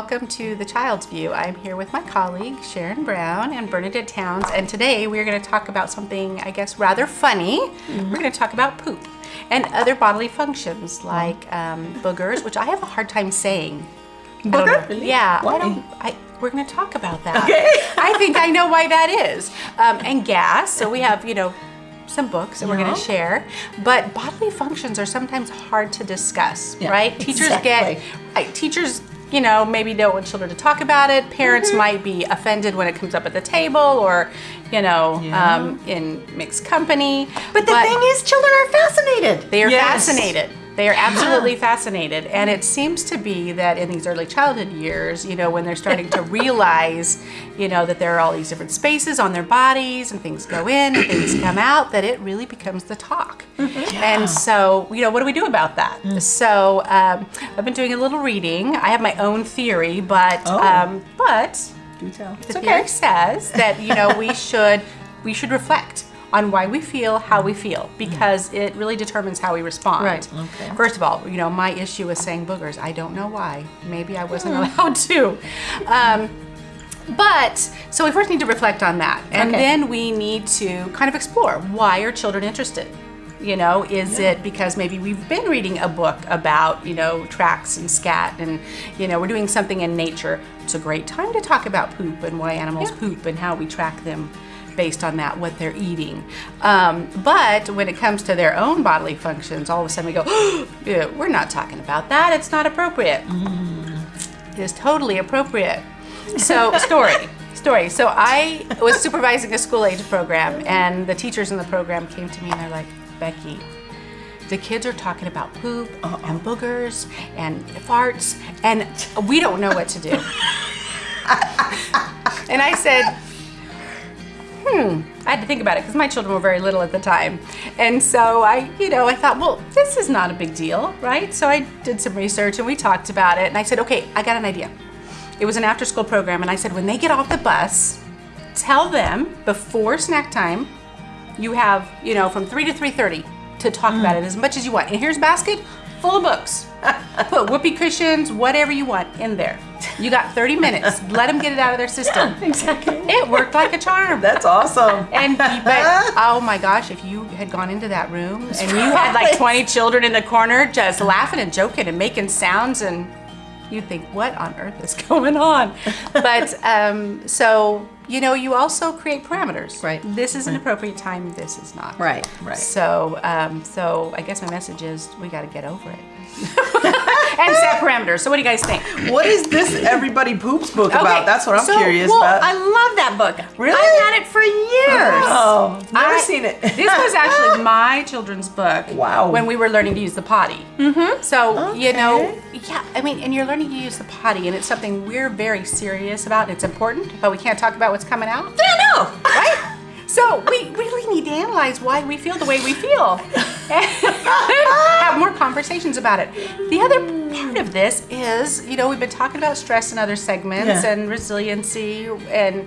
and welcome to The Child's View. I'm here with my colleague Sharon Brown and Bernadette Towns, and today we're going to talk about something, I guess, rather funny. We're going to talk about poop and other bodily functions like um, boogers, which I have a hard time saying. Booger? know. Yeah, Why? I don't. I, we're going to talk about that. Okay. I think I know why that is. Um, and gas. So we have, you know, some books that we're going to share. But bodily functions are sometimes hard to discuss, Yeah, right? Teachers exactly. get, right, teachers, you know, maybe don't want children to talk about it. Parents Mm-hmm. might be offended when it comes up at the table or, you know, Yeah. um, in mixed company. But the thing is, children are fascinated. They are Yes. fascinated. They are absolutely fascinated. And it seems to be that in these early childhood years, you know, when they're starting to realize, you know, that there are all these different spaces on their bodies and things go in and things come out, that it really becomes the talk. And so, you know, what do we do about that? So um, I've been doing a little reading. I have my own theory, but, Oh. um, but Do tell. the theory says that you know we should we should reflect on why we feel how we mm. feel mm. because it really determines how we respond. Right. Okay. First of all, you know my issue with saying boogers. I don't know why. Maybe I wasn't mm. allowed to. Um, but so we first need to reflect on that, and Okay. then we need to kind of explore why are children interested. You know, is it because maybe we've been reading a book about, you know, tracks and scat and, you know, we're doing something in nature. It's a great time to talk about poop and why animals poop and how we track them based on that, what they're eating. Um, but when it comes to their own bodily functions, all of a sudden we go, yeah, we're not talking about that. It's not appropriate. It is totally appropriate. So, story. Story. So, I was supervising a school age program, and the teachers in the program came to me and they're like, Becky, the kids are talking about poop and boogers and farts, and we don't know what to do. and I said, hmm, I had to think about it because my children were very little at the time. And so I, you know, I thought, well, this is not a big deal, right? So I did some research and we talked about it. And I said, okay, I got an idea. It was an after school program. And I said, when they get off the bus, tell them before snack time, you have, you know, from 3 to 3.30 to talk about it as much as you want. And here's a basket full of books. Put whoopee cushions, whatever you want in there. You got 30 minutes. Let them get it out of their system. Exactly. It worked like a charm. That's awesome. And but oh my gosh, if you had gone into that room and you had like 20 children in the corner just laughing and joking and making sounds and you'd think, what on earth is going on? But um, so you know, you also create parameters. Right. This is an appropriate time. This is not. Right. Right. So, um, so I guess my message is we got to get over it and set parameters. So, what do you guys think? What is this Everybody Poops book about? That's what I'm so, curious Well, about. I love that book. Really? I've had it for years. oh, never I- seen it. This was actually my children's book. Wow. When we were learning to use the potty. Mm-hmm. So you know, yeah, I mean, and you're learning to use the potty, and it's something we're very serious about. It's important, but we can't talk about what's coming out. Yeah, no. Right? So we really need to analyze why we feel the way we feel. And have more conversations about it. The other part of this is, you know, we've been talking about stress in other segments Yeah. and resiliency and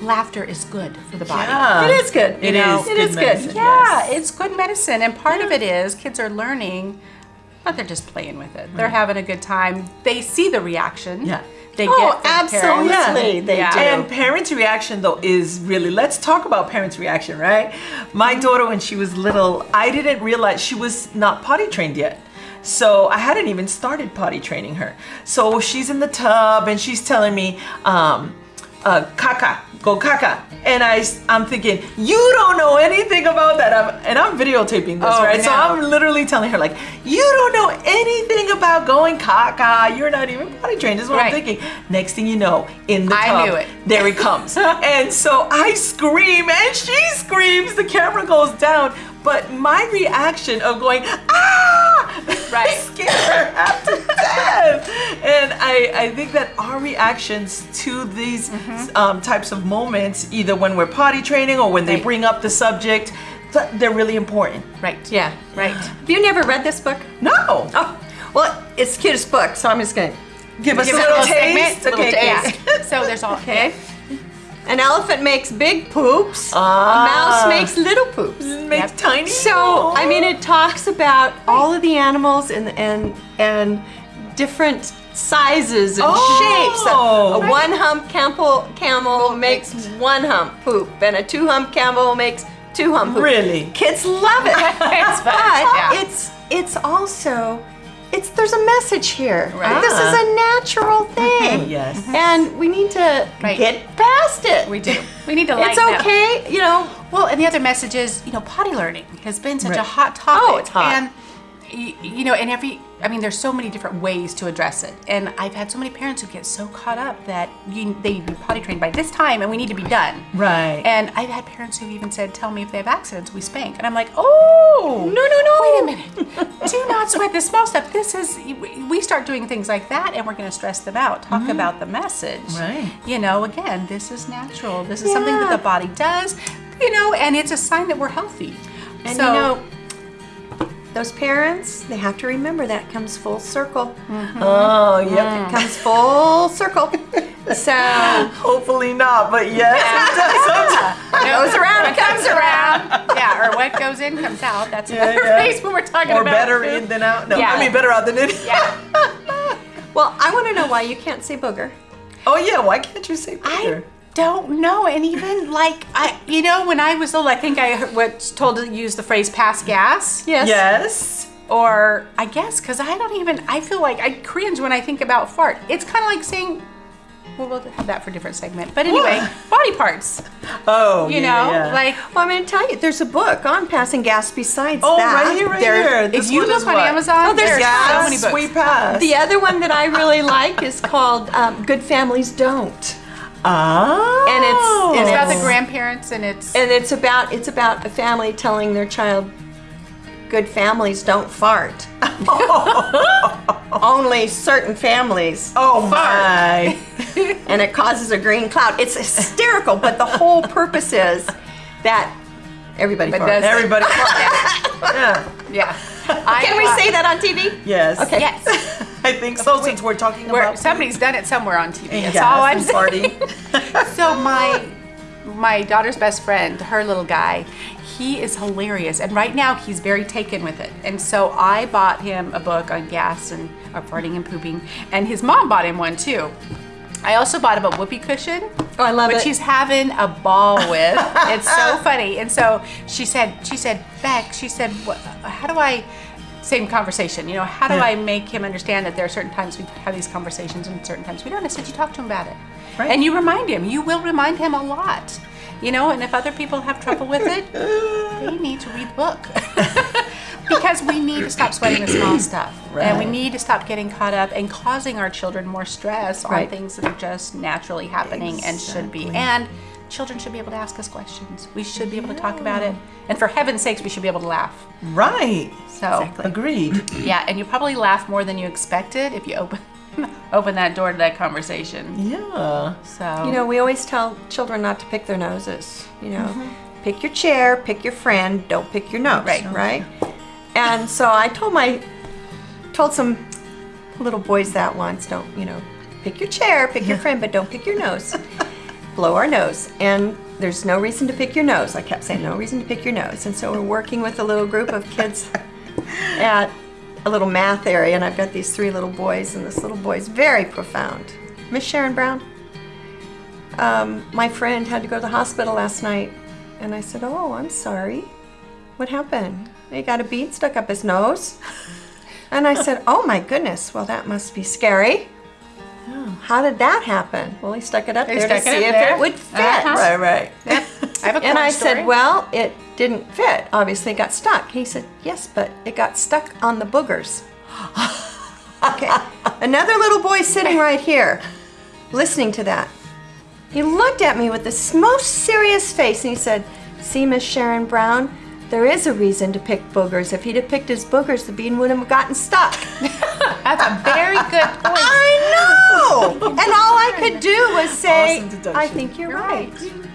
laughter is good for the body. Yeah. It is good. It know, is it good is good. Yeah, yes. it's good medicine. And part of it is kids are learning, but they're just playing with it. They're having a good time. They see the reaction. Yeah. They Oh, absolutely, parents. they Yeah. do. And parents' reaction though is really let's talk about parents' reaction, right? My mm-hmm. daughter when she was little, I didn't realize she was not potty trained yet. So I hadn't even started potty training her. So she's in the tub and she's telling me, um, uh, caca, go caca. And I, I'm thinking, you don't know anything about that. I'm, and I'm videotaping this, Oh, right? So. I'm literally telling her like, you don't know anything about going caca. You're not even potty trained. This is what Right. I'm thinking. Next thing you know, in the I tub, knew it. there he comes. and so I scream and she screams. The camera goes down. But my reaction of going, ah, Right. scared to death. And I, I think that our reactions to these Mm-hmm. um, types of moments, either when we're potty training or when they bring up the subject, they're really important. Right. Yeah. Right. Have you never read this book? No. Oh, well, it's the cutest book, so I'm just going to Give us Give a it little segment, taste. little taste. okay. Yeah. So there's all Okay. An elephant makes big poops. Ah. A mouse makes little poops. Makes Yep. tiny. So, I mean, it talks about all of the animals and and and different sizes and Oh. shapes. A, a one hump camel, camel makes one hump poop, and a two hump camel makes two hump poop. Really? Kids love it. It's fun, but yeah. it's it's also it's there's a message here. Right. This is a ah. natural thing. Yes. And we need to Right. get past it. We do. We need to It's lighten up. okay, you know. Well, and the other message is, you know, potty learning has been such a hot oh, topic. Oh, it's hot. And you know, and every I mean, there's so many different ways to address it. And I've had so many parents who get so caught up that you, they need to be potty trained by this time, and we need to be done. Right. And I've had parents who've even said, "Tell me if they have accidents, we spank." And I'm like, "Oh, No, no, no. Wait a minute. Do not sweat the small stuff. This is we start doing things like that, and we're going to stress them out. Talk mm-hmm. about the message. Right. You know, again, this is natural. This is something that the body does. You know, and it's a sign that we're healthy. And so, you know, those parents, they have to remember that comes full circle. Mm-hmm. Oh, yep. Mm. It comes full circle. So Hopefully not, but yes, it does sometimes. it goes around, it comes around. yeah, or what goes in comes out. That's Yeah, another yeah. phrase when we're talking Or about Or better food. in than out. No, Yeah. I mean better out than in. Yeah. well, I want to know why you can't say booger. Oh yeah, why can't you say I better? Don't know. And even like I, you know, when I was little, I think I was told to use the phrase "pass gas." Yes. Yes. Or I guess because I don't even. I feel like I cringe when I think about fart. It's kind of like saying. Well, we'll have that for a different segment. But anyway, body parts. Oh, You yeah, know, yeah. like Well, I'm going to tell you, there's a book on passing gas besides Oh, that. right here, right there, here. This if you one look on what? Amazon, Oh, there's there's gas, so many books. Sweet pass. The other one that I really like is called um, Good Families Don't. Ah. And it's- it's and about the grandparents, and it's And it's about it's about a family telling their child good families don't fart. Only certain families Oh my. and it causes a green cloud. It's hysterical, but the whole purpose is that everybody But farts. Everybody. yeah. yeah. I, Can we uh, say that on TV? Yes. Okay. Yes. I think so. Since we're talking Where about somebody's done it somewhere on TV. That's gas all I'm saying. So my my daughter's best friend, her little guy, he is hilarious, and right now he's very taken with it. And so I bought him a book on gas and uh, farting and pooping, and his mom bought him one too. I also bought him a whoopee cushion. Oh, I love which it. he's having a ball with. it's so funny. And so she said, she said, Beck, she said, "What- how do I? Same conversation, you know. How do Yeah. I make him understand that there are certain times we have these conversations and certain times we don't? I said, you talk to him about it, Right. and you remind him. You will remind him a lot, you know. And if other people have trouble with it, they need to read the book. because we need to stop sweating the small stuff. And we need to stop getting caught up and causing our children more stress on things that are just naturally happening and should be. And children should be able to ask us questions. We should be able to talk about it. And for heaven's sakes, we should be able to laugh. right. So, Agreed. yeah, and you probably laugh more than you expected if you open open that door to that conversation. Yeah. So, You know, we always tell children not to pick their noses. You know, mm-hmm. pick your chair, pick your friend, don't pick your nose. Right. Right. And so I told my told some little boys that once. Don't you know? Pick your chair, pick your friend, but don't pick your nose. Blow our nose. And there's no reason to pick your nose. I kept saying no reason to pick your nose. And so we're working with a little group of kids at a little math area, and I've got these three little boys, and this little boy's very profound. Miss Sharon Brown, um, my friend had to go to the hospital last night, and I said, "Oh, I'm sorry. What happened? He got a bead stuck up his nose." And I said, "Oh my goodness. Well, that must be scary." How did that happen? Well, he stuck it up He there to stuck it see if there. it would fit. Uh-huh. Right. Right. I have a And I story. said, Well, it didn't fit. Obviously, it got stuck. He said, Yes, but it got stuck on the boogers. okay. Another little boy sitting right here, listening to that. He looked at me with this most serious face and he said, See, Miss Sharon Brown, there is a reason to pick boogers. If he'd have picked his boogers, the bean wouldn't have gotten stuck. That's a very good point. I know! and all I could do was say, Awesome. I think you're right.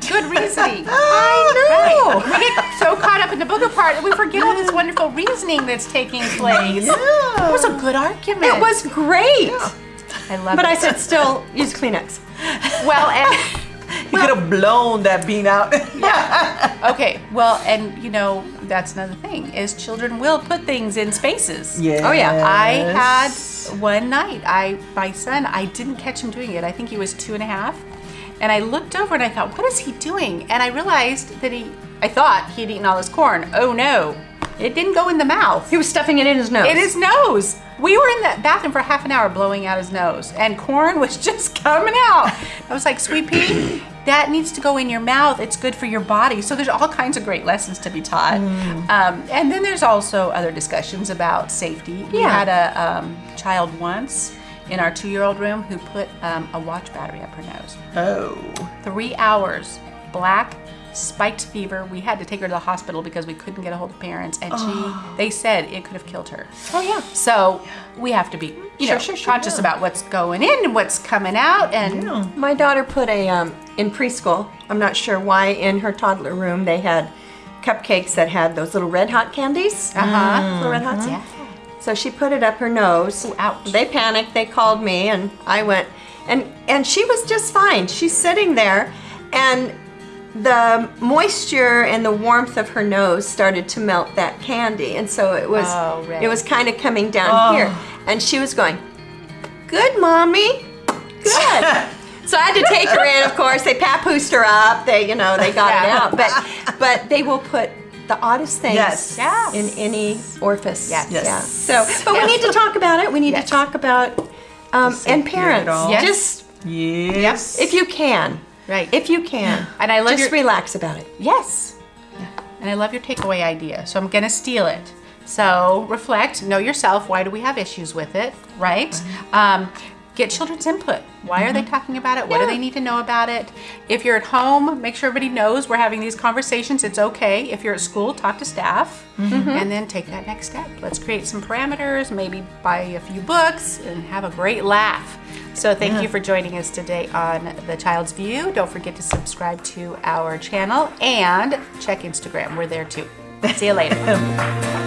Good reasoning. I know! We get so caught up in the booger part that we forget all this wonderful reasoning that's taking place. It was a good argument. It was great. I love But it. But I said, still use Kleenex. well, and he could have blown that bean out. yeah. Okay, well, and you know, that's another thing is children will put things in spaces. yeah. Oh, yeah. I had one night, I my son, I didn't catch him doing it. I think he was two and a half. And I looked over and I thought, what is he doing? And I realized that he I thought he'd eaten all his corn. Oh no. It didn't go in the mouth. He was stuffing it in his nose. In his nose. We were in the bathroom for half an hour blowing out his nose, and corn was just coming out. I was like, Sweet pea, that needs to go in your mouth. It's good for your body. So there's all kinds of great lessons to be taught. Um, and then there's also other discussions about safety. We had a um, child once in our two-year-old room who put um, a watch battery up her nose Oh. three hours, black, spiked fever. We had to take her to the hospital because we couldn't get a hold of parents, and she, they said it could have killed her. Oh yeah. So we have to be, you Sure, know, sure, sure, conscious yeah. about what's going in and what's coming out, and My daughter put a um, in preschool. I'm not sure why in her toddler room they had cupcakes that had those little red hot candies. uh huh. Little red hots. Yeah. So she put it up her nose. Ooh, ouch. They panicked. They called me, and I went, and and she was just fine. She's sitting there, and the moisture and the warmth of her nose started to melt that candy, and so it was Oh, right. it was kind of coming down Oh. here, and she was going, "Good, mommy, good." So I had to take her in. Of course, they papoosed her up. They, you know, they got it out. But, but they will put the oddest things Yes. Yeah. in any orifice. Yes. Yes. Yeah. So, but Yes. we need to talk about it. We need Yes. to talk about um, and parents. all. Yes. Just Yes. if you can, Right. if you can, And I love just your- relax about it. Yes. And I love your takeaway idea. So I'm going to steal it. So reflect, know yourself. Why do we have issues with it? Right? Um, get children's input. Why are they mm-hmm. talking about it? What do they need to know about it? If you're at home, make sure everybody knows we're having these conversations. It's okay. If you're at school, talk to staff mm-hmm. and then take that next step. Let's create some parameters, maybe buy a few books and have a great laugh. So thank you for joining us today on The Child's View. Don't forget to subscribe to our channel and check Instagram. We're there too. See you later.